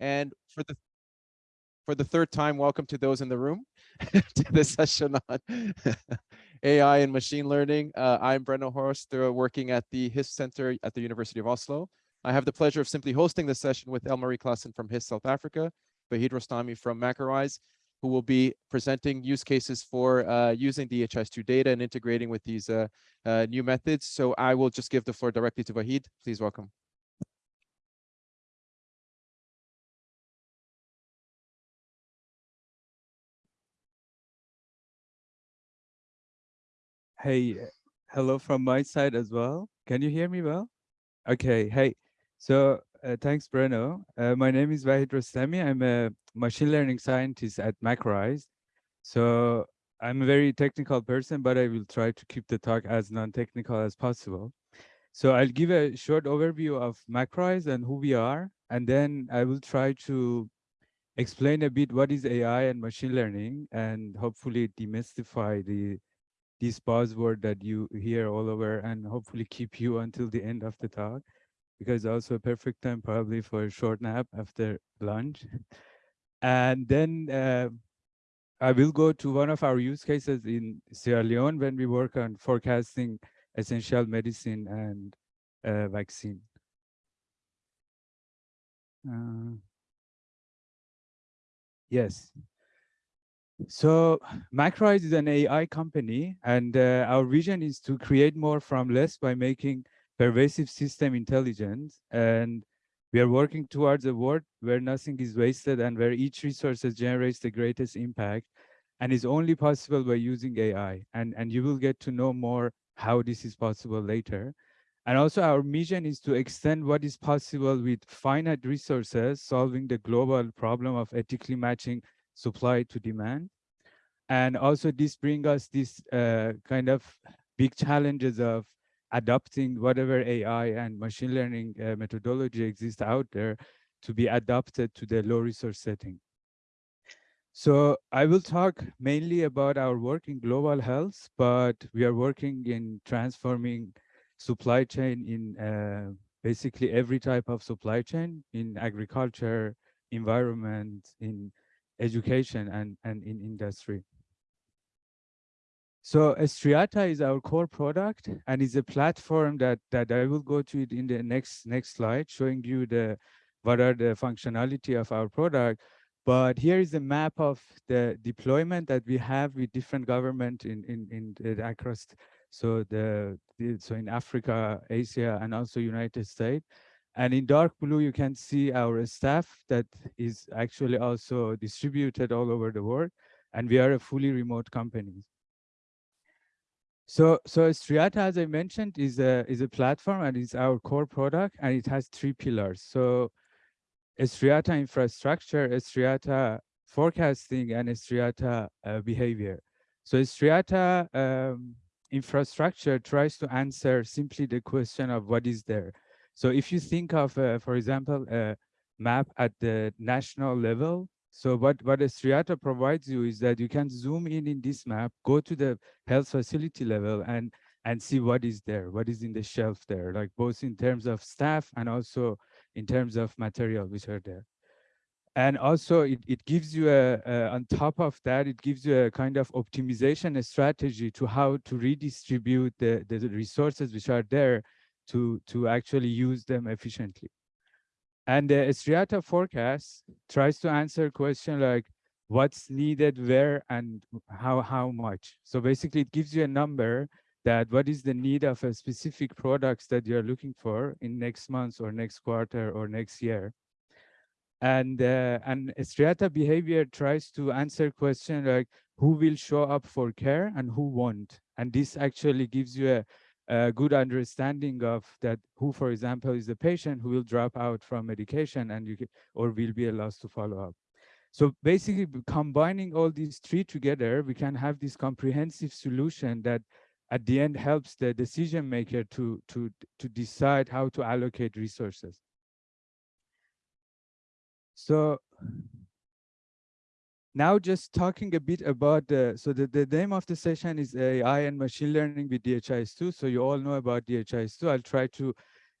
And for the for the third time, welcome to those in the room to this session on AI and machine learning. Uh, I'm Brenno Horst, uh, working at the HISP Center at the University of Oslo. I have the pleasure of simply hosting this session with Elmarie Klassen from HISP South Africa, Vahid Rostami from macro-eyes, who will be presenting use cases for uh, using DHIS2 data and integrating with these uh, uh, new methods. So I will just give the floor directly to Vahid. Please welcome. Hey, hello from my side as well. Can you hear me well? Okay, hey. So uh, thanks, Breno. Uh, my name is Vahid Rostami. I'm a machine learning scientist at macro-eyes. So I'm a very technical person, but I will try to keep the talk as non-technical as possible. So I'll give a short overview of macro-eyes and who we are, and then I will try to explain a bit what is AI and machine learning, and hopefully demystify the this buzzword that you hear all over and hopefully keep you until the end of the talk because also a perfect time probably for a short nap after lunch. And then uh, I will go to one of our use cases in Sierra Leone when we work on forecasting essential medicine and uh, vaccine. Uh, yes. So macro-eyes is an AI company, and uh, our vision is to create more from less by making pervasive system intelligence. And we are working towards a world where nothing is wasted and where each resource generates the greatest impact and is only possible by using AI. And, and you will get to know more how this is possible later. And also our mission is to extend what is possible with finite resources, solving the global problem of ethically matching supply to demand. And also this brings us this uh, kind of big challenges of adopting whatever AI and machine learning uh, methodology exists out there to be adapted to the low resource setting. So I will talk mainly about our work in global health, but we are working in transforming supply chain in uh, basically every type of supply chain in agriculture, environment, in education and, and in industry. So Striata is our core product and is a platform that, that I will go to it in the next, next slide, showing you the what are the functionality of our product. But here is a map of the deployment that we have with different government in, in, in across, so the so in Africa, Asia, and also United States. And in dark blue, you can see our staff that is actually also distributed all over the world. And we are a fully remote company. So, so Striata, as I mentioned, is a is a platform and it's our core product, and it has three pillars. So, Striata infrastructure, Striata forecasting, and Striata uh, behavior. So, Striata um, infrastructure tries to answer simply the question of what is there. So if you think of, uh, for example, a map at the national level, so what, what Striata provides you is that you can zoom in in this map, go to the health facility level and, and see what is there, what is in the shelf there, like both in terms of staff and also in terms of material which are there. And also it, it gives you a, a, on top of that, it gives you a kind of optimization a strategy to how to redistribute the, the resources which are there to, to actually use them efficiently. And the Striata forecast tries to answer a question like what's needed where and how, how much. So basically it gives you a number that what is the need of a specific products that you're looking for in next month or next quarter or next year. And, uh, and Striata behavior tries to answer question like who will show up for care and who won't. And this actually gives you a a good understanding of that who, for example, is the patient who will drop out from medication and you can, or will be allowed to follow up. So basically combining all these three together, we can have this comprehensive solution that at the end helps the decision maker to, to, to decide how to allocate resources. So now just talking a bit about the, so the, the name of the session is AI and machine learning with DHIS2. So you all know about DHIS2. I'll try to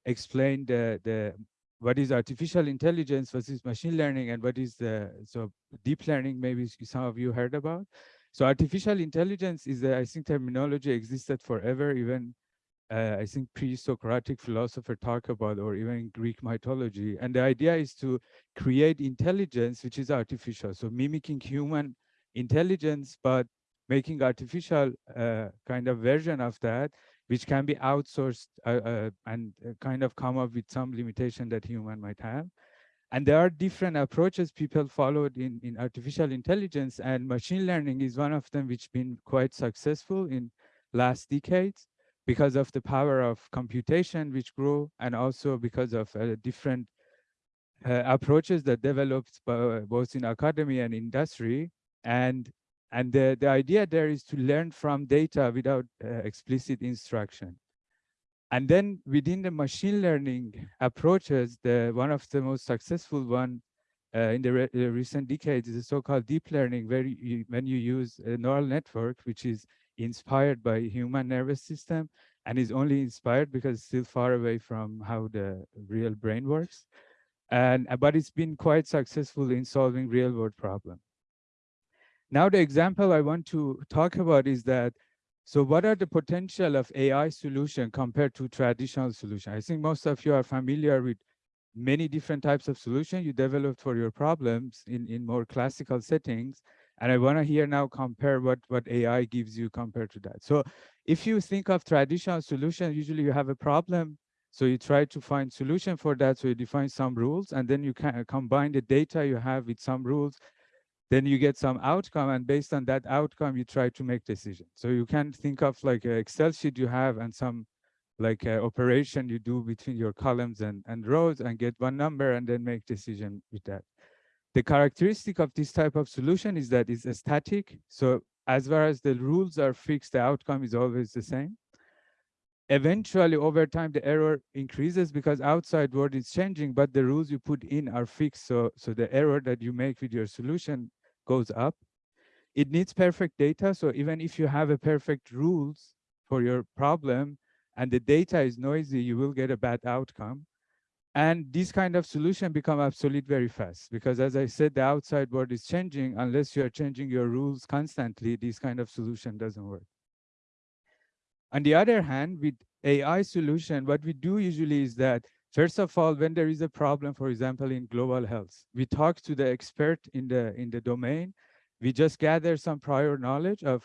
explain the, the what is artificial intelligence, is machine learning, and what is the so deep learning. Maybe some of you heard about. So artificial intelligence is, I think, terminology existed forever. Even uh, I think pre-Socratic philosopher talk about, or even Greek mythology. And the idea is to create intelligence which is artificial, so mimicking human intelligence, but making artificial uh, kind of version of that, which can be outsourced uh, uh, and uh, kind of come up with some limitation that human might have. And there are different approaches people followed in, in artificial intelligence and machine learning is one of them which been quite successful in last decades because of the power of computation which grew and also because of uh, different uh, approaches that developed both in academy and industry and and the, the idea there is to learn from data without uh, explicit instruction. And then within the machine learning approaches, the one of the most successful one uh, in the re recent decades is the so-called deep learning, where you, when you use a neural network, which is inspired by human nervous system and is only inspired because it's still far away from how the real brain works. And uh, but it's been quite successful in solving real world problems. Now, the example I want to talk about is that, so what are the potential of AI solution compared to traditional solution? I think most of you are familiar with many different types of solution you developed for your problems in, in more classical settings. And I want to hear now compare what, what AI gives you compared to that. So if you think of traditional solution, usually you have a problem. So you try to find solution for that. So you define some rules and then you can uh, combine the data you have with some rules then you get some outcome and based on that outcome you try to make decisions so you can think of like an excel sheet you have and some like operation you do between your columns and, and rows and get one number and then make decision with that the characteristic of this type of solution is that it's static so as far as the rules are fixed the outcome is always the same eventually over time the error increases because outside world is changing but the rules you put in are fixed so so the error that you make with your solution goes up. It needs perfect data. So even if you have a perfect rules for your problem and the data is noisy, you will get a bad outcome. And this kind of solution become obsolete very fast because as I said, the outside world is changing. Unless you are changing your rules constantly, this kind of solution doesn't work. On the other hand, with AI solution, what we do usually is that First of all, when there is a problem, for example, in global health, we talk to the expert in the in the domain. We just gather some prior knowledge of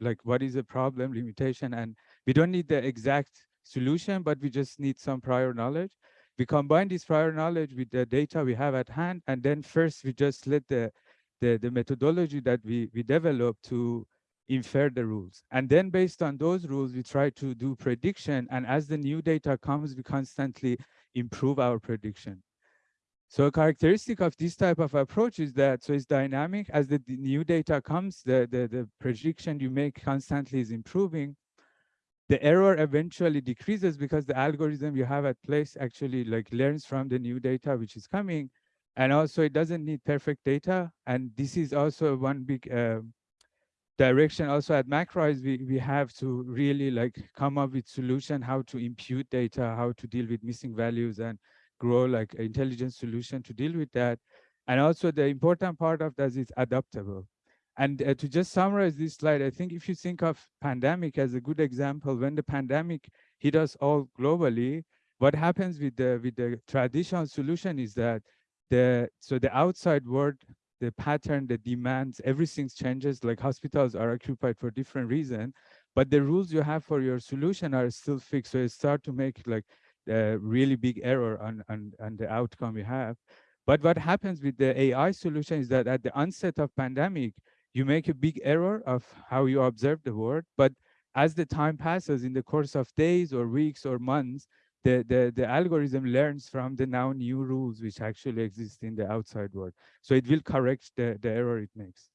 like what is the problem, limitation, and we don't need the exact solution, but we just need some prior knowledge. We combine this prior knowledge with the data we have at hand, and then first we just let the the, the methodology that we, we develop to infer the rules. And then based on those rules, we try to do prediction. And as the new data comes, we constantly improve our prediction. So a characteristic of this type of approach is that so it's dynamic as the, new data comes, the, the, the prediction you make constantly is improving. The error eventually decreases because the algorithm you have at place actually like learns from the new data which is coming. And also it doesn't need perfect data. And this is also one big uh, direction also at macro-eyes, we, we have to really like come up with solution, how to impute data, how to deal with missing values and grow like intelligent solution to deal with that. And also the important part of that is adaptable. And uh, to just summarize this slide, I think if you think of pandemic as a good example, when the pandemic hit us all globally, what happens with the with the traditional solution is that the so the outside world the pattern, the demands, everything changes. Like hospitals are occupied for different reasons, but the rules you have for your solution are still fixed. So it start to make like a really big error on, on, on the outcome you have. But what happens with the AI solution is that at the onset of pandemic, you make a big error of how you observe the world. But as the time passes in the course of days or weeks or months, the, the, the algorithm learns from the now new rules which actually exist in the outside world. So it will correct the, the error it makes.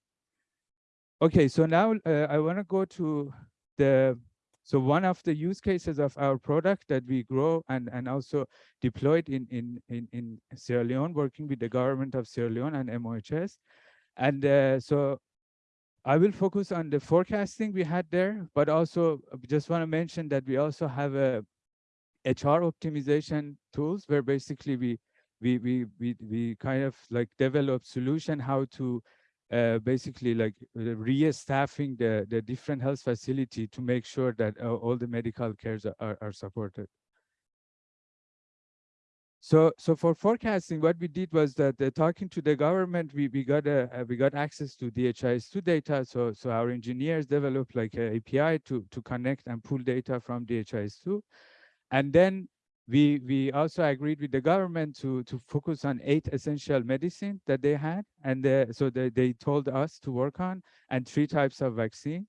Okay, so now uh, I want to go to the, so one of the use cases of our product that we grow and, and also deployed in, in, in, in Sierra Leone, working with the government of Sierra Leone and MOHS. And uh, so I will focus on the forecasting we had there, but also just want to mention that we also have a HR optimization tools where basically we we we we we kind of like develop solution how to uh, basically like uh, re-staffing the the different health facility to make sure that uh, all the medical cares are, are supported. So, so for forecasting, what we did was that uh, talking to the government, we, we got a, uh, we got access to DHIS2 data. So, so our engineers developed like an API to to connect and pull data from DHIS2, and then we we also agreed with the government to to focus on eight essential medicine that they had, and uh, so they they told us to work on and three types of vaccine.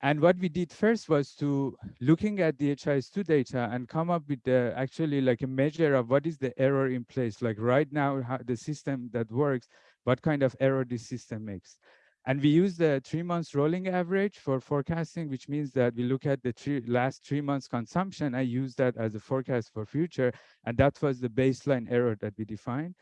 And what we did first was to looking at the DHIS2 data and come up with the actually like a measure of what is the error in place. Like right now, how the system that works, what kind of error this system makes. And we use the three months rolling average for forecasting, which means that we look at the three, last three months consumption. I use that as a forecast for future. And that was the baseline error that we defined.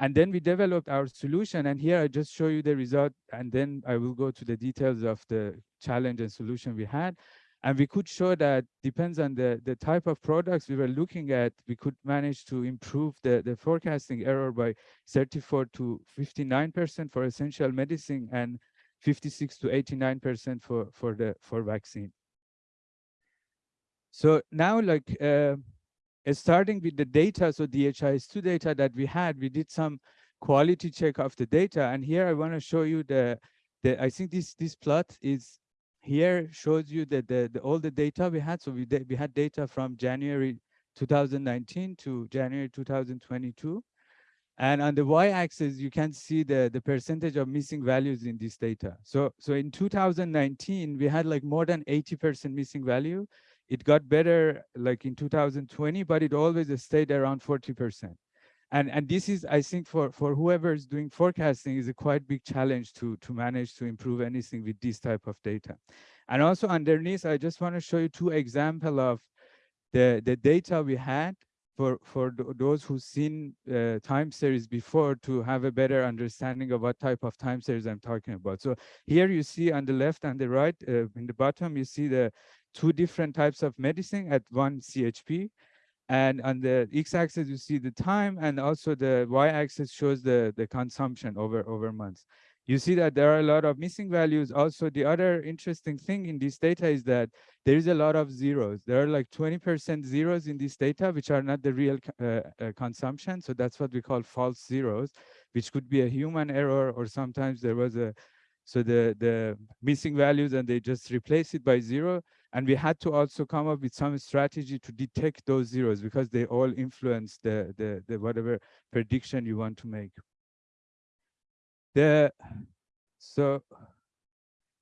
And then we developed our solution. And here I just show you the result. And then I will go to the details of the challenge and solution we had. And we could show that depends on the, the type of products we were looking at, we could manage to improve the, the forecasting error by 34 to 59% for essential medicine and 56 to 89% for, for the for vaccine. So now like uh, starting with the data, so DHIS2 data that we had, we did some quality check of the data. And here I want to show you the, the I think this, this plot is here shows you that the, the all the data we had. So we, we had data from January 2019 to January 2022. And on the y-axis, you can see the, the percentage of missing values in this data. So, so in 2019, we had like more than 80% missing value. It got better like in 2020, but it always stayed around 40%. And, and this is, I think, for, for whoever is doing forecasting is a quite big challenge to, to manage to improve anything with this type of data. And also underneath, I just want to show you two example of the, the data we had for, for those who've seen uh, time series before to have a better understanding of what type of time series I'm talking about. So here you see on the left and the right, uh, in the bottom, you see the two different types of medicine at one CHP. And on the x-axis, you see the time, and also the y-axis shows the, the consumption over, over months. You see that there are a lot of missing values. Also, the other interesting thing in this data is that there is a lot of zeros. There are like 20% zeros in this data, which are not the real uh, uh, consumption. So that's what we call false zeros, which could be a human error, or sometimes there was a, so the, the missing values and they just replace it by zero. And we had to also come up with some strategy to detect those zeros because they all influence the, the, the whatever prediction you want to make. The, so,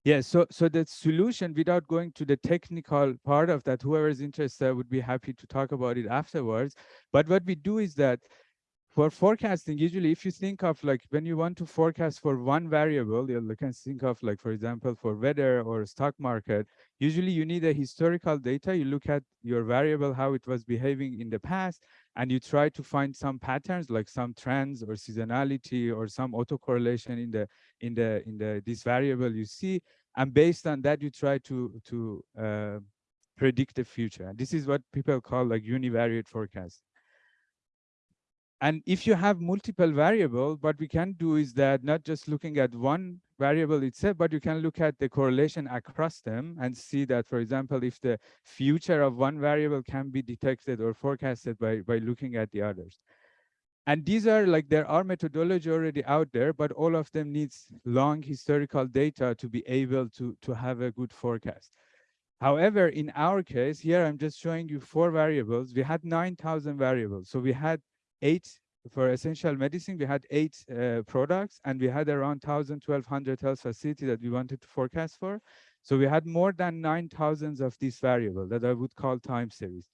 yeah, so, so the solution without going to the technical part of that, whoever is interested would be happy to talk about it afterwards. But what we do is that for forecasting, usually if you think of like when you want to forecast for one variable, you can think of like, for example, for weather or stock market, usually you need a historical data. You look at your variable, how it was behaving in the past, and you try to find some patterns like some trends or seasonality or some autocorrelation in the in the in the this variable you see. And based on that, you try to to uh, predict the future. And this is what people call like univariate forecast. And if you have multiple variable, what we can do is that not just looking at one variable itself, but you can look at the correlation across them and see that, for example, if the future of one variable can be detected or forecasted by, by looking at the others. And these are like, there are methodology already out there, but all of them needs long historical data to be able to, to have a good forecast. However, in our case, here I'm just showing you four variables. We had 9,000 variables. So we had eight for essential medicine, we had eight uh, products and we had around 1,000, 1,200 health facility that we wanted to forecast for. So we had more than 9,000 of this variable that I would call time series.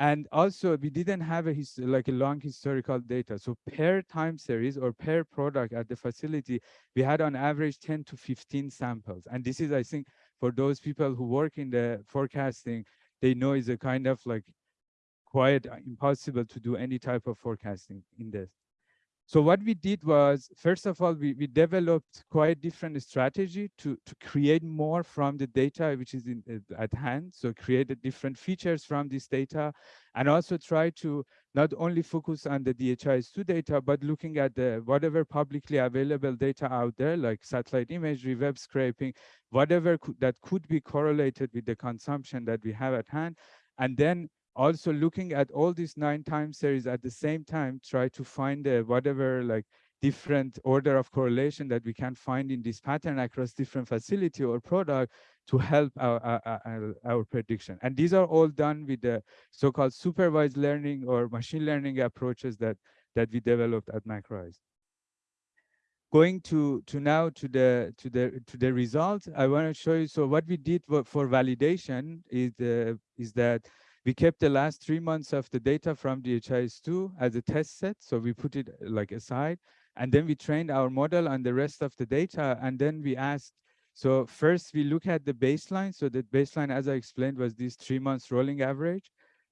And also we didn't have a like a long historical data. So per time series or per product at the facility, we had on average 10 to 15 samples. And this is, I think, for those people who work in the forecasting, they know is a kind of like quite uh, impossible to do any type of forecasting in this. So what we did was, first of all, we, we developed quite different strategy to, to create more from the data which is in, uh, at hand. So created different features from this data and also try to not only focus on the DHIS2 data, but looking at the whatever publicly available data out there, like satellite imagery, web scraping, whatever could, that could be correlated with the consumption that we have at hand. And then also looking at all these nine time series at the same time, try to find uh, whatever like different order of correlation that we can find in this pattern across different facility or product to help our, our, our, prediction. And these are all done with the so-called supervised learning or machine learning approaches that, that we developed at macro-eyes. Going to, to now to the to the to the results, I want to show you. So what we did for, for validation is uh, is that we kept the last three months of the data from DHIS2 as a test set. So we put it uh, like aside, and then we trained our model on the rest of the data. And then we asked so first we look at the baseline. So the baseline, as I explained, was this three months rolling average.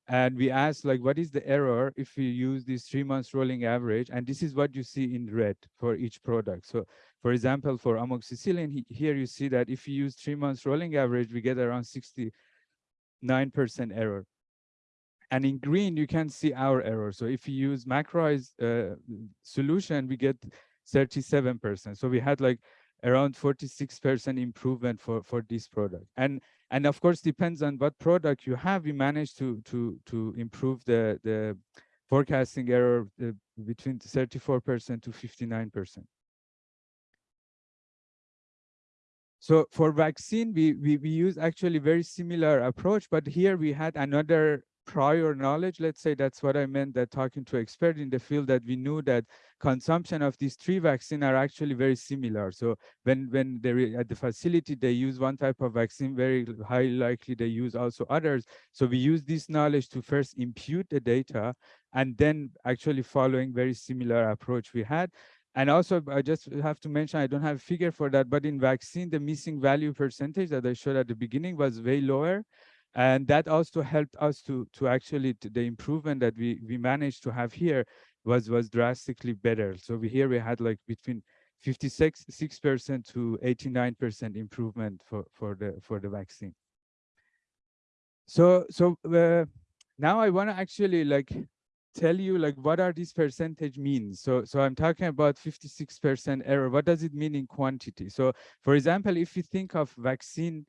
And we asked like, what is the error if we use this three months rolling average? And this is what you see in red for each product. So for example, for amoxicillin, here you see that if you use three months rolling average, we get around 69% error. And in green, you can see our error. So if you use macro-eyes uh, solution, we get 37%. So we had like around 46% improvement for, for this product. And, and of course, depends on what product you have, we managed to, to, to improve the, the forecasting error uh, between 34% to 59%. So for vaccine, we, we, we use actually very similar approach, but here we had another prior knowledge, let's say that's what I meant that talking to expert in the field that we knew that consumption of these three vaccine are actually very similar. So when, when they're at the facility, they use one type of vaccine, very high likely they use also others. So we use this knowledge to first impute the data and then actually following very similar approach we had. And also, I just have to mention, I don't have a figure for that, but in vaccine, the missing value percentage that I showed at the beginning was way lower and that also helped us to to actually to the improvement that we we managed to have here was was drastically better. So we here we had like between 56 six percent to 89 percent improvement for for the for the vaccine. So so uh, now i want to actually like tell you like what are these percentage means. So so i'm talking about 56 percent error. What does it mean in quantity? So for example if you think of vaccine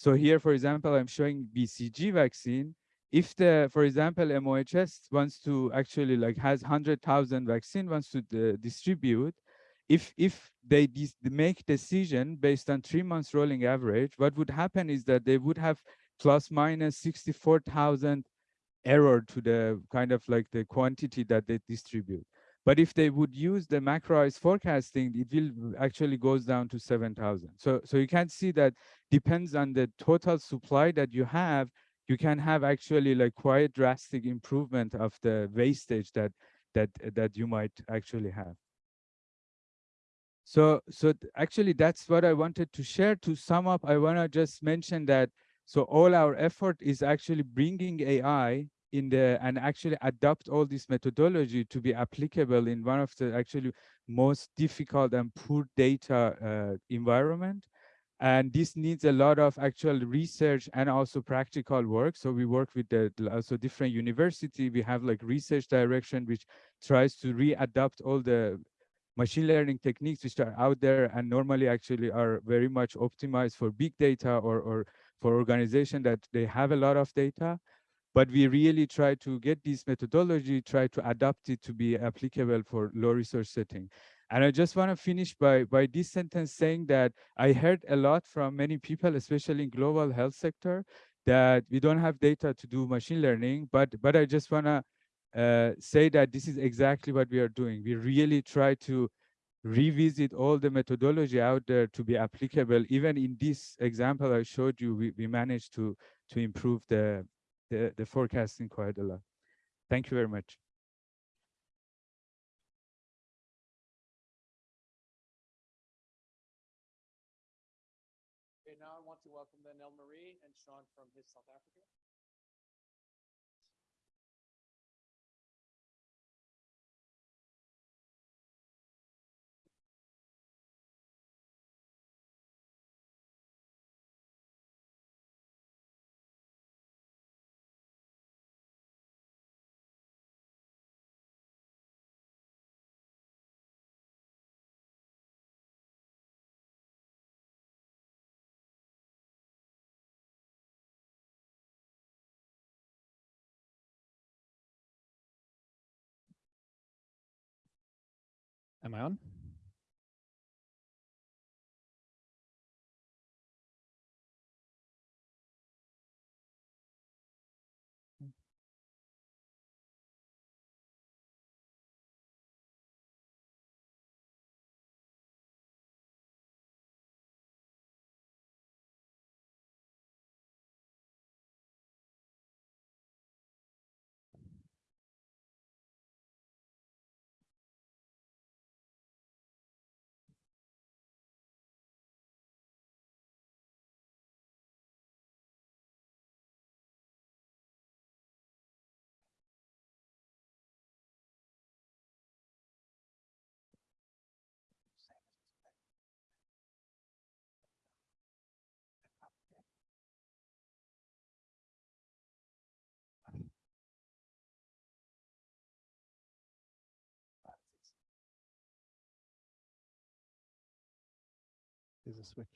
so here, for example, I'm showing BCG vaccine. If the, for example, MOHS wants to actually like has 100,000 vaccine wants to uh, distribute, if if they make decision based on three months rolling average, what would happen is that they would have plus minus 64,000 error to the kind of like the quantity that they distribute. But if they would use the macro-eyes forecasting, it will actually goes down to 7,000. So, so you can see that depends on the total supply that you have, you can have actually like quite drastic improvement of the wastage that that that you might actually have. So, so actually that's what I wanted to share. To sum up, I want to just mention that so all our effort is actually bringing AI in the and actually adopt all this methodology to be applicable in one of the actually most difficult and poor data uh, environment. And this needs a lot of actual research and also practical work. So we work with the also different university. We have like research direction which tries to readapt all the machine learning techniques which are out there and normally actually are very much optimized for big data or or for organization that they have a lot of data but we really try to get this methodology, try to adapt it to be applicable for low resource setting. And I just want to finish by, by this sentence saying that I heard a lot from many people, especially in global health sector, that we don't have data to do machine learning, but, but I just want to uh, say that this is exactly what we are doing. We really try to revisit all the methodology out there to be applicable. Even in this example I showed you, we, we managed to, to improve the, the, the forecasting quite a lot. Thank you very much. Okay, now I want to welcome then Elmarie and Sean from HISP South Africa. Am I on? There's a switch.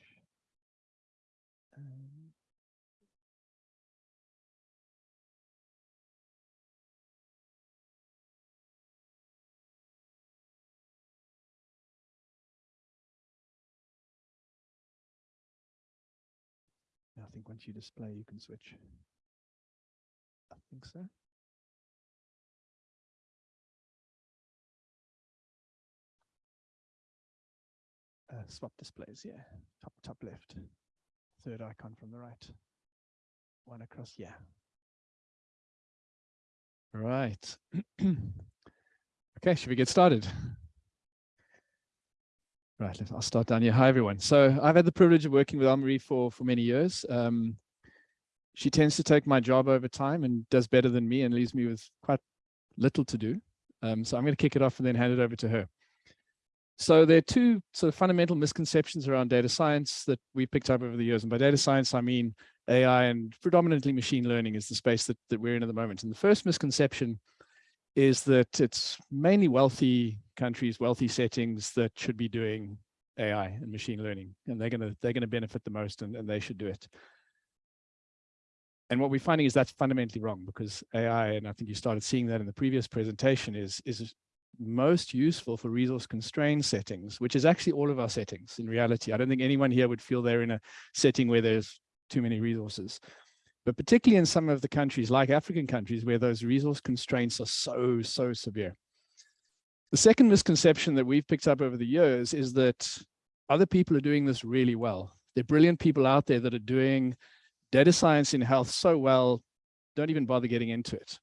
Um, I think once you display, you can switch. I think so. Uh, swap displays, yeah. Top top left. Third icon from the right. One across, yeah. Right. okay, should we get started? Right, I'll start down here. Hi, everyone. So I've had the privilege of working with Anne-Marie for, for many years. Um, she tends to take my job over time and does better than me and leaves me with quite little to do. Um, so I'm going to kick it off and then hand it over to her. So there are two sort of fundamental misconceptions around data science that we picked up over the years. And by data science, I mean AI and predominantly machine learning is the space that, that we're in at the moment. And the first misconception is that it's mainly wealthy countries, wealthy settings that should be doing AI and machine learning, and they're gonna they're gonna benefit the most, and, and they should do it. And what we're finding is that's fundamentally wrong because AI, and I think you started seeing that in the previous presentation, is is most useful for resource constrained settings, which is actually all of our settings in reality. I don't think anyone here would feel they're in a setting where there's too many resources but particularly in some of the countries like African countries where those resource constraints are so, so severe. The second misconception that we've picked up over the years is that other people are doing this really well. There are brilliant people out there that are doing data science in health so well, don't even bother getting into it.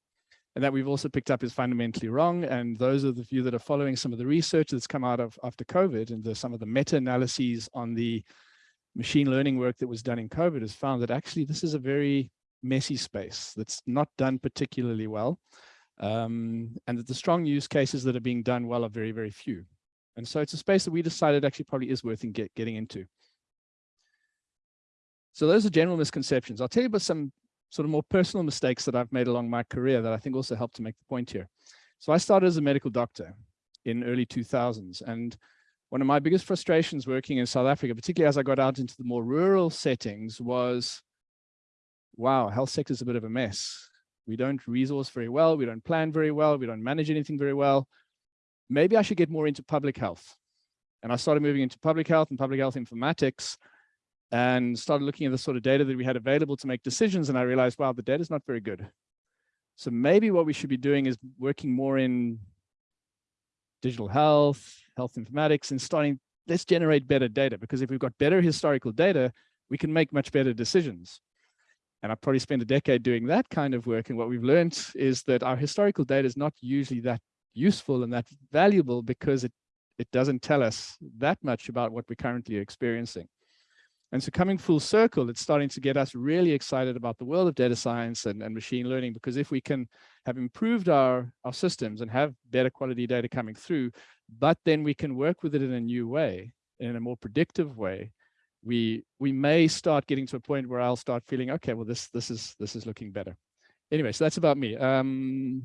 And that we've also picked up is fundamentally wrong. And those of you that are following some of the research that's come out of after COVID and the, some of the meta-analyses on the machine learning work that was done in COVID has found that actually this is a very messy space that's not done particularly well. Um, and that the strong use cases that are being done well are very, very few. And so it's a space that we decided actually probably is worth in get, getting into. So those are general misconceptions. I'll tell you about some sort of more personal mistakes that I've made along my career that I think also help to make the point here. So I started as a medical doctor in early 2000s. And one of my biggest frustrations working in South Africa, particularly as I got out into the more rural settings was, wow, health sector is a bit of a mess. We don't resource very well. We don't plan very well. We don't manage anything very well. Maybe I should get more into public health. And I started moving into public health and public health informatics and started looking at the sort of data that we had available to make decisions. And I realized, wow, the data is not very good. So maybe what we should be doing is working more in digital health, health informatics, and starting, let's generate better data. Because if we've got better historical data, we can make much better decisions. And I've probably spent a decade doing that kind of work. And what we've learned is that our historical data is not usually that useful and that valuable because it, it doesn't tell us that much about what we're currently experiencing. And so coming full circle, it's starting to get us really excited about the world of data science and, and machine learning, because if we can have improved our, our systems and have better quality data coming through, but then we can work with it in a new way, in a more predictive way, we we may start getting to a point where I'll start feeling, okay, well, this this is this is looking better. Anyway, so that's about me. Um,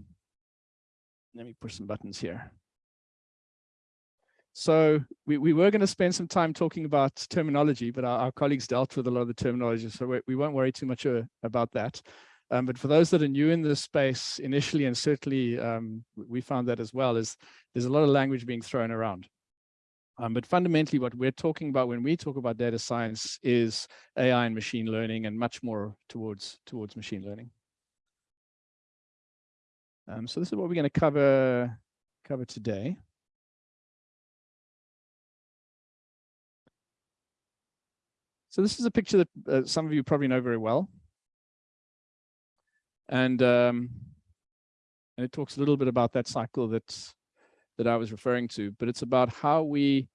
let me push some buttons here. So we, we were going to spend some time talking about terminology, but our, our, colleagues dealt with a lot of the terminology, so we, we won't worry too much uh, about that. Um, but for those that are new in this space initially, and certainly um, we found that as well, is there's a lot of language being thrown around. Um, but fundamentally, what we're talking about when we talk about data science is AI and machine learning and much more towards, towards machine learning. Um, so this is what we're going to cover, cover today. So this is a picture that uh, some of you probably know very well. And, um, and it talks a little bit about that cycle that, that I was referring to, but it's about how we,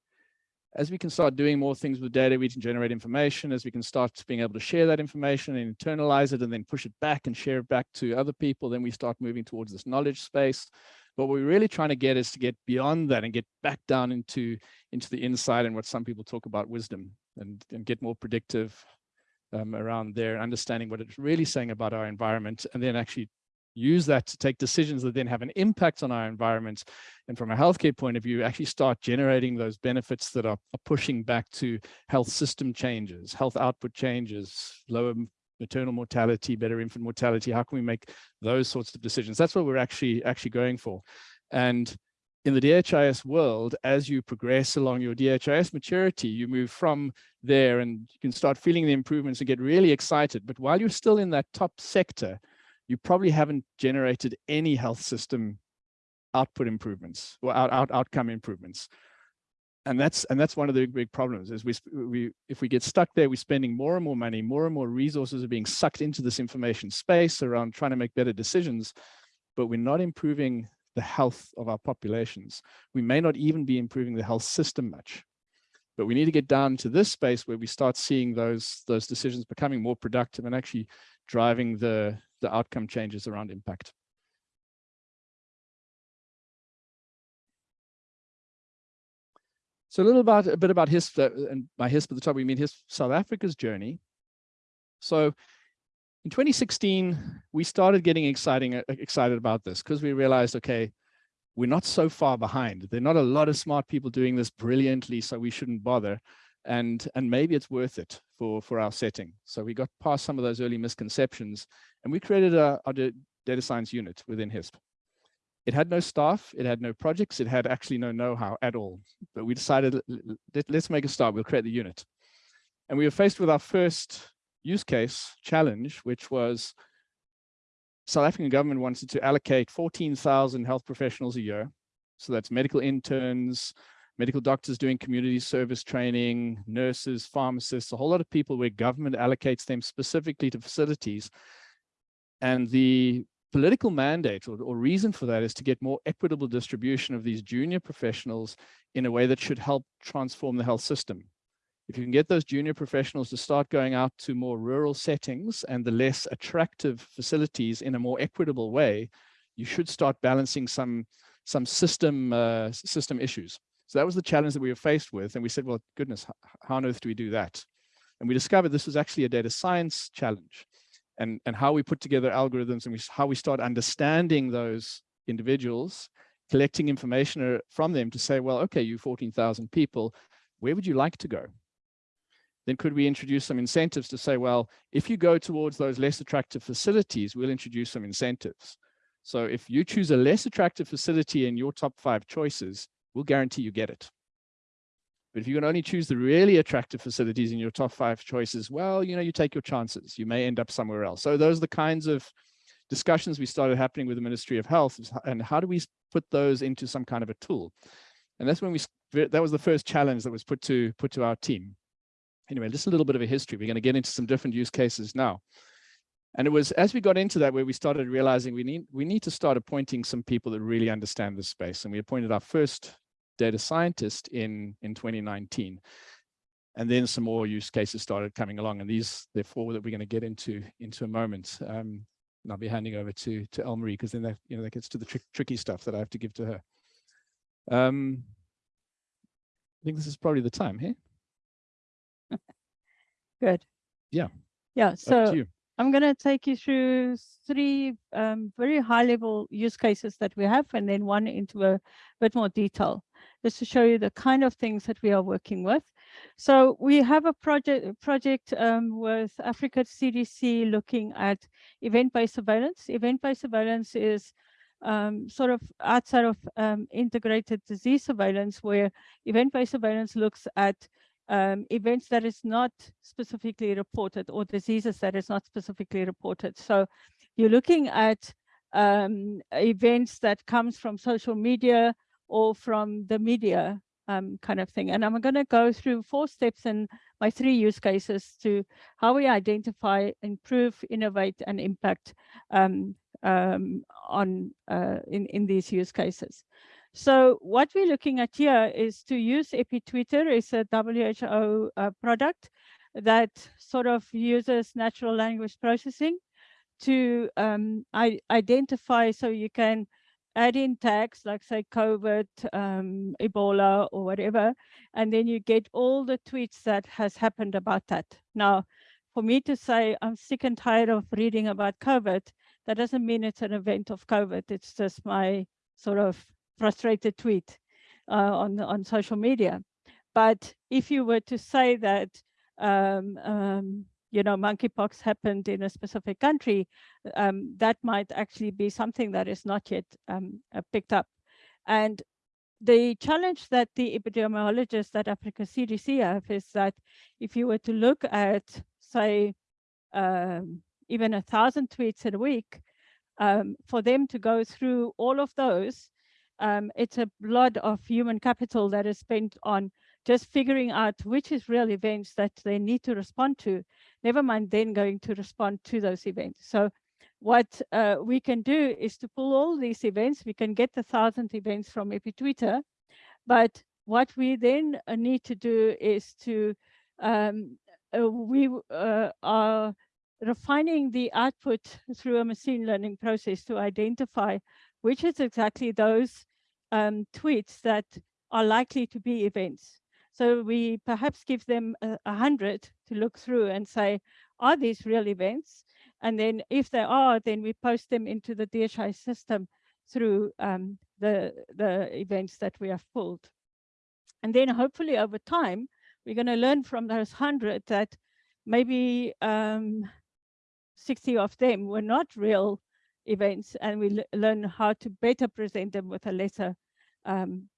as we can start doing more things with data, we can generate information, as we can start being able to share that information and internalize it and then push it back and share it back to other people, then we start moving towards this knowledge space. But what we're really trying to get is to get beyond that and get back down into, into the inside and what some people talk about wisdom and, and get more predictive um, around there, understanding what it's really saying about our environment, and then actually use that to take decisions that then have an impact on our environment. And from a healthcare point of view, actually start generating those benefits that are, are pushing back to health system changes, health output changes, lower maternal mortality, better infant mortality. How can we make those sorts of decisions? That's what we're actually actually going for. And in the DHIS world, as you progress along your DHIS maturity, you move from there and you can start feeling the improvements and get really excited. But while you're still in that top sector, you probably haven't generated any health system output improvements or out, out, outcome improvements. And that's and that's one of the big problems is we we if we get stuck there, we're spending more and more money, more and more resources are being sucked into this information space around trying to make better decisions, but we're not improving the health of our populations. We may not even be improving the health system much, but we need to get down to this space where we start seeing those, those decisions becoming more productive and actually driving the, the outcome changes around impact. So a little about a bit about HISP uh, and by HISP at the top we mean HISP South Africa's journey. So in 2016, we started getting exciting, uh, excited about this because we realized, okay, we're not so far behind. There are not a lot of smart people doing this brilliantly, so we shouldn't bother. And, and maybe it's worth it for, for our setting. So we got past some of those early misconceptions and we created a, data science unit within HISP. It had no staff, it had no projects, it had actually no know-how at all. But we decided, let, let's make a start, we'll create the unit. And we were faced with our first use case challenge, which was South African government wanted to allocate 14,000 health professionals a year. So that's medical interns, medical doctors doing community service training, nurses, pharmacists, a whole lot of people where government allocates them specifically to facilities. And the political mandate or, or reason for that is to get more equitable distribution of these junior professionals in a way that should help transform the health system if you can get those junior professionals to start going out to more rural settings and the less attractive facilities in a more equitable way, you should start balancing some some system uh, system issues. So that was the challenge that we were faced with. And we said, well, goodness, how on earth do we do that? And we discovered this was actually a data science challenge and, and how we put together algorithms and we, how we start understanding those individuals, collecting information uh, from them to say, well, okay, you 14,000 people, where would you like to go? Then could we introduce some incentives to say, well, if you go towards those less attractive facilities, we'll introduce some incentives. So if you choose a less attractive facility in your top five choices, we'll guarantee you get it. But if you can only choose the really attractive facilities in your top five choices, well, you know, you take your chances. You may end up somewhere else. So those are the kinds of discussions we started happening with the Ministry of Health and how do we put those into some kind of a tool? And that's when we, that was the first challenge that was put to, put to our team anyway, just a little bit of a history. We're going to get into some different use cases now. And it was as we got into that where we started realizing we need we need to start appointing some people that really understand this space. And we appointed our first data scientist in in 2019. And then some more use cases started coming along. And these, they're four that we're going to get into into a moment. Um, and I'll be handing over to to Elmarie because then that you know that gets to the tricky stuff that I have to give to her. Um, I think this is probably the time here. Good. Yeah. Yeah. So I'm going to take you through three um, very high level use cases that we have and then one into a bit more detail. just to show you the kind of things that we are working with. So we have a project project um, with Africa CDC looking at event-based surveillance. Event-based surveillance is um, sort of outside of um, integrated disease surveillance, where event-based surveillance looks at um, events that is not specifically reported or diseases that is not specifically reported. So you're looking at um, events that comes from social media or from the media um, kind of thing. And I'm going to go through four steps in my three use cases to how we identify, improve, innovate, and impact um, um, on uh, in, in these use cases. So what we're looking at here is to use EpiTwitter is a WHO uh, product that sort of uses natural language processing to um, identify so you can add in tags like say COVID, um, Ebola or whatever, and then you get all the tweets that has happened about that. Now, for me to say I'm sick and tired of reading about COVID, that doesn't mean it's an event of COVID. It's just my sort of frustrated tweet uh, on, on social media. But if you were to say that um, um, you know, monkeypox happened in a specific country, um, that might actually be something that is not yet um, uh, picked up. And the challenge that the epidemiologists at Africa CDC have is that if you were to look at, say, um, even a thousand tweets a week, um, for them to go through all of those, um, it's a lot of human capital that is spent on just figuring out which is real events that they need to respond to, never mind then going to respond to those events. So what uh, we can do is to pull all these events, we can get the thousand events from EpiTwitter, but what we then uh, need to do is to, um, uh, we uh, are refining the output through a machine learning process to identify which is exactly those um, tweets that are likely to be events. So we perhaps give them a, a, hundred to look through and say, are these real events? And then if they are, then we post them into the DHI system through um, the, the events that we have pulled. And then hopefully over time, we're going to learn from those 100 that maybe um, 60 of them were not real events, and we learn how to better present them with a lesser um,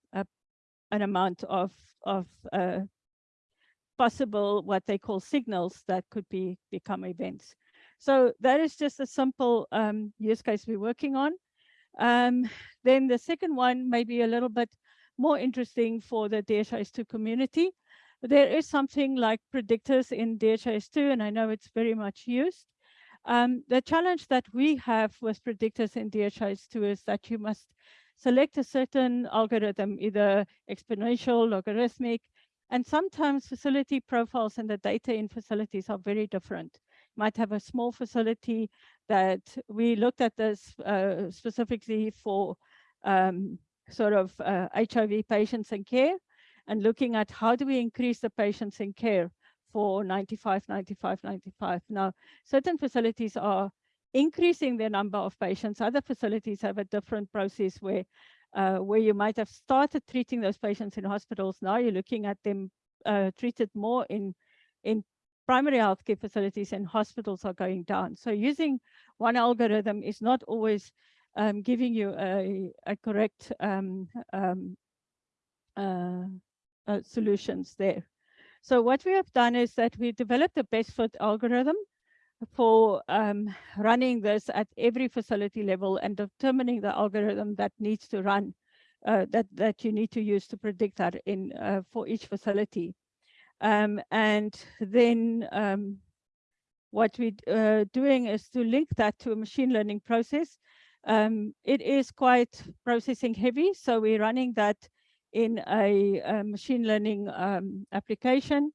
an amount of of uh, possible what they call signals that could be become events. So that is just a simple um, use case we're working on. Um, then the second one may be a little bit more interesting for the DHIS2 community. There is something like predictors in DHIS2, and I know it's very much used. Um, the challenge that we have with predictors in DHIS2 is that you must select a certain algorithm, either exponential, logarithmic, and sometimes facility profiles and the data in facilities are very different. Might have a small facility that we looked at this uh, specifically for um, sort of uh, HIV patients in care and looking at how do we increase the patients in care for 95, 95, 95. Now, certain facilities are increasing their number of patients. Other facilities have a different process where uh, where you might have started treating those patients in hospitals. Now you're looking at them uh, treated more in in primary healthcare facilities and hospitals are going down. So using one algorithm is not always um, giving you a, a correct um, um, uh, uh solutions there. So what we have done is that we developed a best fit algorithm for um, running this at every facility level and determining the algorithm that needs to run, uh, that, that you need to use to predict that in uh, for each facility. Um, and then um, what we're uh, doing is to link that to a machine learning process. Um, it is quite processing heavy, so we're running that in a, a machine learning um, application.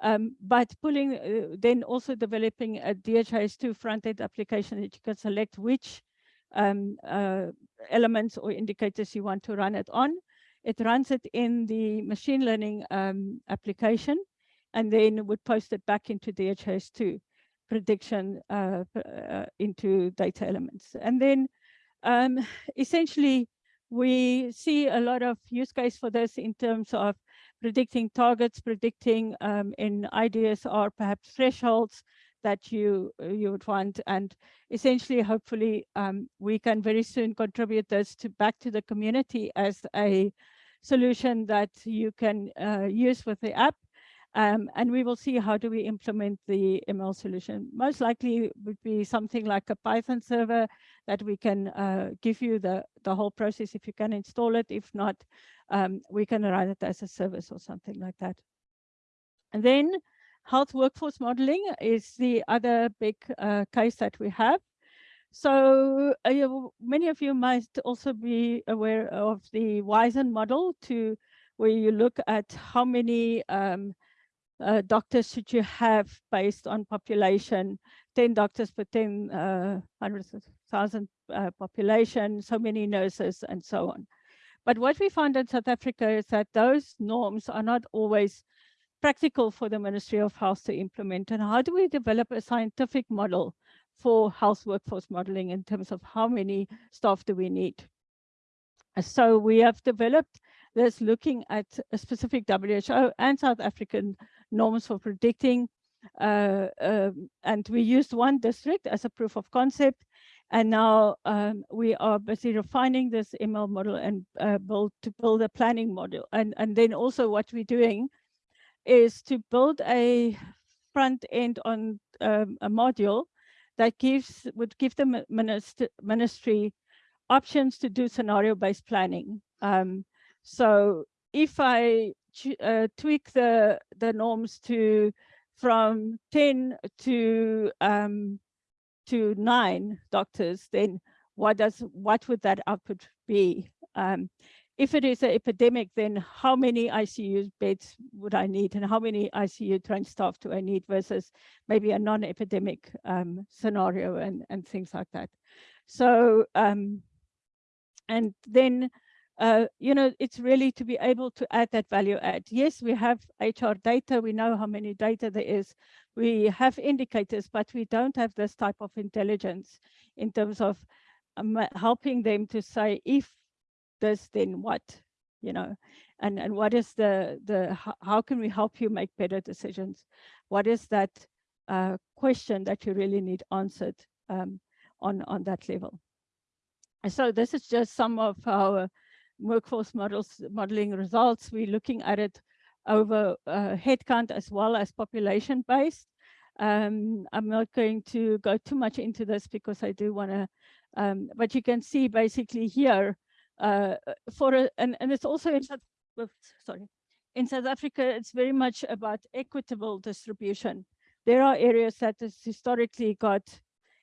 Um, but pulling, uh, then also developing a DHIS2 front-end application that you can select which um, uh, elements or indicators you want to run it on. It runs it in the machine learning um, application and then would post it back into DHIS2 prediction uh, uh, into data elements. And then um, essentially we see a lot of use case for this in terms of predicting targets, predicting um, in ideas or perhaps thresholds that you you would want. And essentially hopefully um, we can very soon contribute this to back to the community as a solution that you can uh, use with the app um, and we will see how do we implement the ML solution. Most likely would be something like a Python server that we can uh, give you the, the whole process if you can install it. If not, um, we can run it as a service or something like that. And then health workforce modeling is the other big uh, case that we have. So uh, many of you might also be aware of the WISN model to where you look at how many um, uh, doctors should you have based on population, 10 doctors per 10 uh, 100,000 uh, population, so many nurses and so on. But what we found in South Africa is that those norms are not always practical for the Ministry of Health to implement. And how do we develop a scientific model for health workforce modeling in terms of how many staff do we need? So we have developed this looking at a specific WHO and South African norms for predicting. Uh, um, and we used one district as a proof of concept. And now um, we are busy refining this ML model and uh, build to build a planning model. And, and then also what we're doing is to build a front end on um, a module that gives would give the minister, ministry options to do scenario-based planning. Um, so if I uh, tweak the the norms to from 10 to um, to nine doctors, then what does what would that output be? Um, if it is an epidemic, then how many ICU beds would I need and how many ICU trained staff do I need versus maybe a non-epidemic um, scenario and, and things like that. So, um, and then uh, you know, it's really to be able to add that value add. Yes, we have HR data. We know how many data there is. We have indicators, but we don't have this type of intelligence in terms of um, helping them to say, if this, then what, you know, and, and what is the, the how can we help you make better decisions? What is that uh, question that you really need answered um, on, on that level? And so this is just some of our workforce models modeling results. We're looking at it over uh, headcount as well as population based. Um, I'm not going to go too much into this because I do want to, um, but you can see basically here uh, for a, and, and it's also in South, sorry, in South Africa, it's very much about equitable distribution. There are areas that has historically got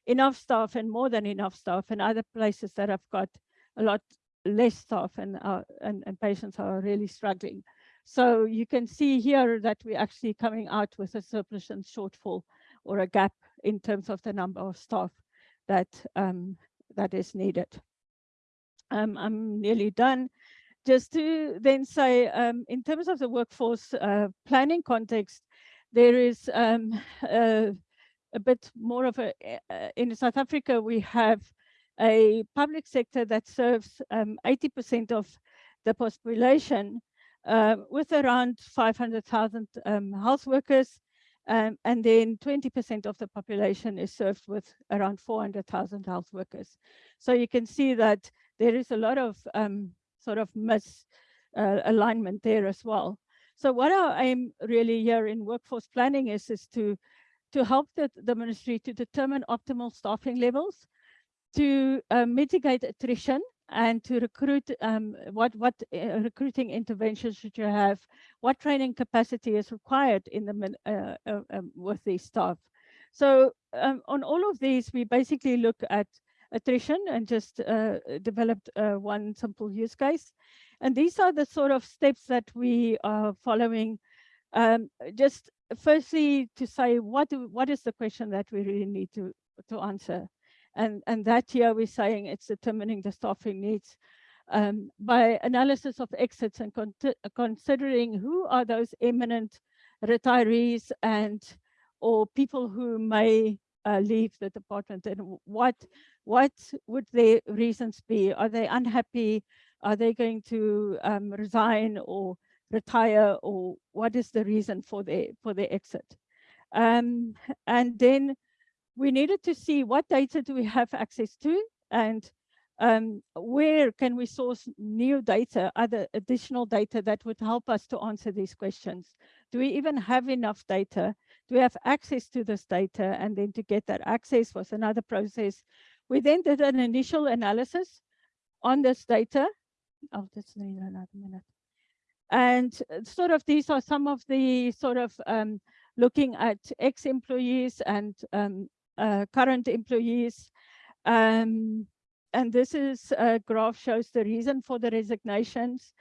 enough staff and more than enough staff and other places that have got a lot less staff and, uh, and, and patients are really struggling. So you can see here that we're actually coming out with a surplus and shortfall or a gap in terms of the number of staff that um, that is needed. Um, I'm nearly done. Just to then say, um, in terms of the workforce uh, planning context, there is um, uh, a bit more of a, uh, in South Africa, we have a public sector that serves 80% um, of the population uh, with around 500,000 um, health workers. Um, and then 20% of the population is served with around 400,000 health workers. So you can see that there is a lot of um, sort of misalignment uh, there as well. So what our aim really here in workforce planning is, is to, to help the, the ministry to determine optimal staffing levels to uh, mitigate attrition and to recruit um, what what uh, recruiting interventions should you have? What training capacity is required in the uh, uh, um, with these staff? So um, on all of these we basically look at attrition and just uh, developed uh, one simple use case. And these are the sort of steps that we are following. Um, just firstly to say what do, what is the question that we really need to to answer and, and that year we're saying it's determining the staffing needs um, by analysis of exits and con considering who are those eminent retirees and or people who may uh, leave the department and what what would their reasons be? Are they unhappy? Are they going to um, resign or retire or what is the reason for their for their exit? Um, and then we needed to see what data do we have access to and um, where can we source new data, other additional data that would help us to answer these questions? Do we even have enough data? Do we have access to this data? And then to get that access was another process. We then did an initial analysis on this data. Oh, that's need another minute. And sort of these are some of the sort of um, looking at ex-employees and um, uh, current employees. Um, and this is a graph shows the reason for the resignations.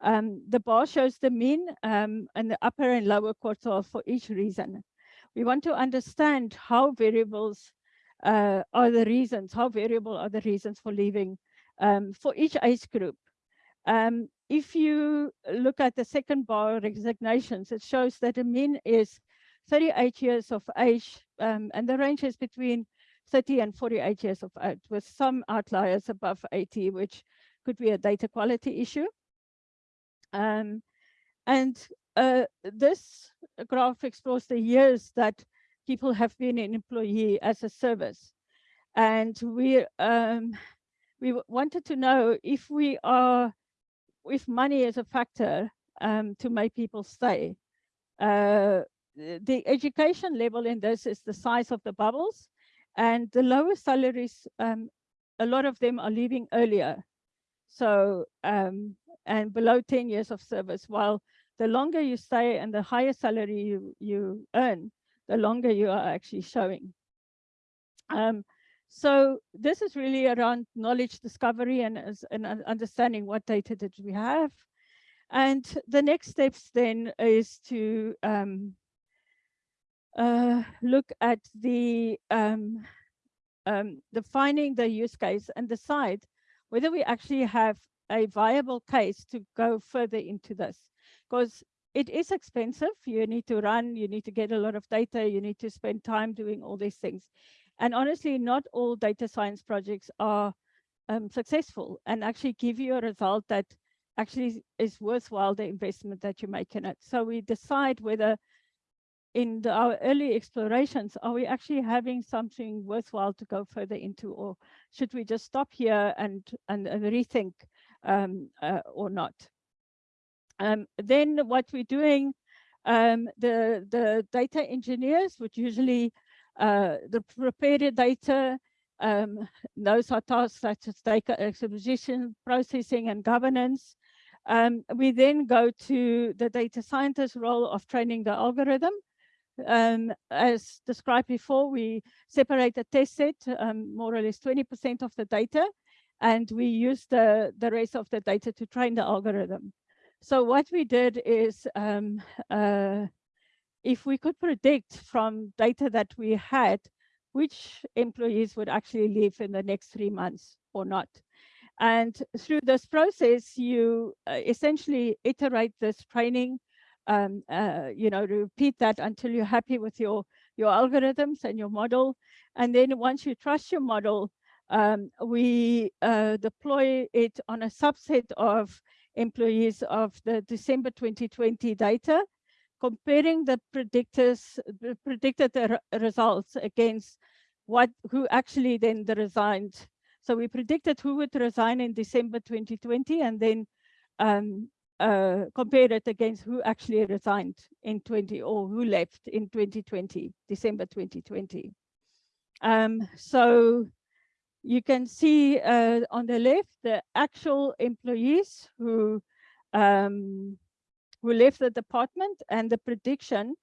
Um, the bar shows the mean um, and the upper and lower quartile for each reason. We want to understand how variables uh, are the reasons, how variable are the reasons for leaving um, for each age group. Um, if you look at the second bar resignations, it shows that the mean is 38 years of age, um, and the range is between 30 and 48 years of age, with some outliers above 80, which could be a data quality issue. Um, and uh, this graph explores the years that people have been an employee as a service. And we um, we wanted to know if we are, if money is a factor um, to make people stay. Uh, the education level in this is the size of the bubbles and the lower salaries, um, a lot of them are leaving earlier. So, um, and below 10 years of service, while the longer you stay and the higher salary you, you earn, the longer you are actually showing. Um, so this is really around knowledge discovery and, and understanding what data did we have. And the next steps then is to um, uh, look at the um, um, defining the use case and decide whether we actually have a viable case to go further into this. Because it is expensive. You need to run, you need to get a lot of data, you need to spend time doing all these things. And honestly, not all data science projects are um, successful and actually give you a result that actually is worthwhile the investment that you make in it. So we decide whether in the, our early explorations, are we actually having something worthwhile to go further into, or should we just stop here and, and, and rethink um, uh, or not? Um, then what we're doing, um, the, the data engineers would usually uh, the prepare the data, um, those are tasks such as data acquisition, processing, and governance. Um, we then go to the data scientist role of training the algorithm. Um, as described before, we separate the test set, um, more or less 20% of the data, and we use the, the rest of the data to train the algorithm. So what we did is, um, uh, if we could predict from data that we had, which employees would actually leave in the next three months or not. And through this process, you uh, essentially iterate this training um, uh, you know, repeat that until you're happy with your, your algorithms and your model. And then once you trust your model, um, we uh, deploy it on a subset of employees of the December 2020 data, comparing the predictors, the predicted results against what who actually then the resigned. So we predicted who would resign in December 2020 and then um, uh, compare it against who actually resigned in 20 or who left in 2020, December 2020. Um, so you can see uh, on the left the actual employees who um, who left the department and the prediction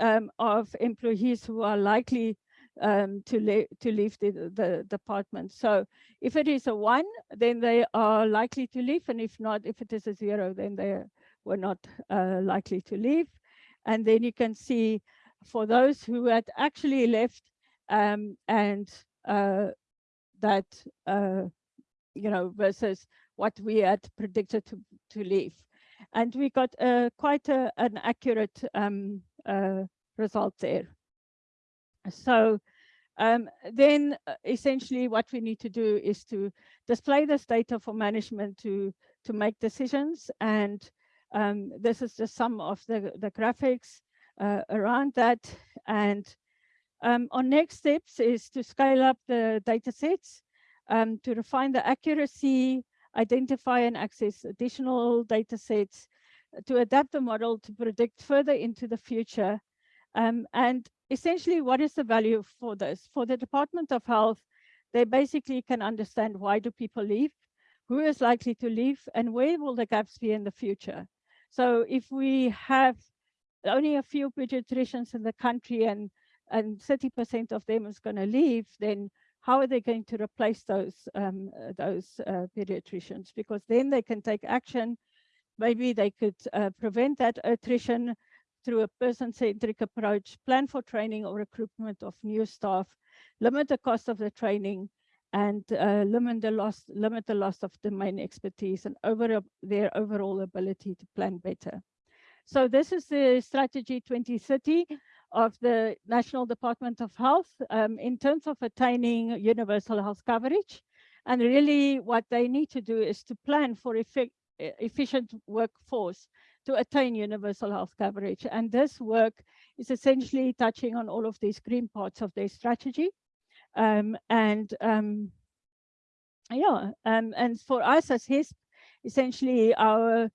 um, of employees who are likely um, to, le to leave the, the department. So if it is a one, then they are likely to leave. And if not, if it is a zero, then they were not uh, likely to leave. And then you can see for those who had actually left um, and uh, that, uh, you know, versus what we had predicted to, to leave. And we got uh, quite a, an accurate um, uh, result there. So um, then uh, essentially what we need to do is to display this data for management to to make decisions. And um, this is just some of the, the graphics uh, around that. And um, our next steps is to scale up the data sets, um, to refine the accuracy, identify and access additional data sets, uh, to adapt the model to predict further into the future. Um, and essentially, what is the value for this? For the Department of Health, they basically can understand why do people leave, who is likely to leave, and where will the gaps be in the future. So if we have only a few pediatricians in the country and and 30% of them is going to leave, then how are they going to replace those um, uh, those uh, pediatricians? Because then they can take action. Maybe they could uh, prevent that attrition through a person-centric approach, plan for training or recruitment of new staff, limit the cost of the training, and uh, limit the loss limit the loss of domain expertise and over their overall ability to plan better. So this is the strategy 2030 of the National Department of Health um, in terms of attaining universal health coverage. And really what they need to do is to plan for effic efficient workforce to attain universal health coverage. And this work is essentially touching on all of these green parts of their strategy. Um, and um, yeah, um, and for us as HISP, essentially our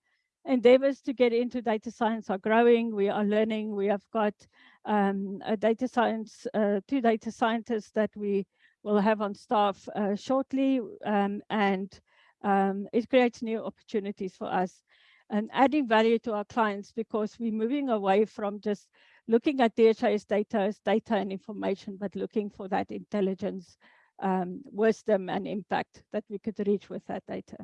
endeavors to get into data science are growing. We are learning. We have got um, a data science, uh, two data scientists that we will have on staff uh, shortly. Um, and um, it creates new opportunities for us and adding value to our clients because we're moving away from just looking at DHIS data as data and information, but looking for that intelligence, um, wisdom and impact that we could reach with that data.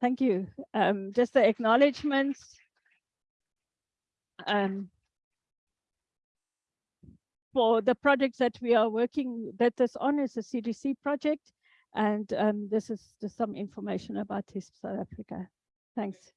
Thank you. Um, just the acknowledgements. Um, for the projects that we are working that is on is a CDC project. And um, this is just some information about HISP South Africa. Thanks.